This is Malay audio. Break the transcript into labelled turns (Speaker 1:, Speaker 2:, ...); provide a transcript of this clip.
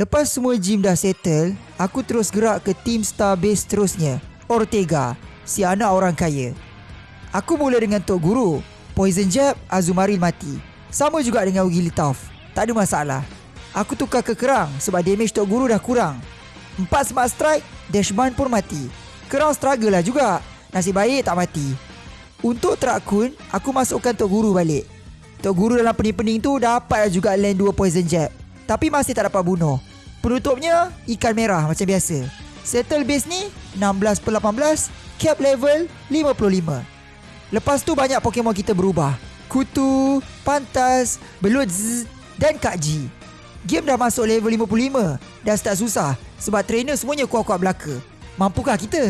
Speaker 1: Lepas semua gym dah settle, aku terus gerak ke team star base terusnya, Ortega, si anak orang kaya. Aku mula dengan Tok Guru. Poison Jab, Azumaril mati. Sama juga dengan Ugilitov. Tak ada masalah. Aku tukar ke Kerang sebab damage Tok Guru dah kurang. Empat smart strike, Dashman pun mati. Kerang struggle lah juga. Nasib baik tak mati. Untuk Trakun, aku masukkan Tok Guru balik. Tok Guru dalam pening-pening tu dapat lah juga land dua Poison Jab. Tapi masih tak dapat bunuh. Penutupnya, ikan merah macam biasa. Settle base ni, 16 per 18, cap level 55. Lepas tu banyak Pokemon kita berubah. Kutu, Pantas, Belut Z dan Kak G. Game dah masuk level 55. Dah start susah sebab trainer semuanya kuat-kuat belaka. Mampukah kita?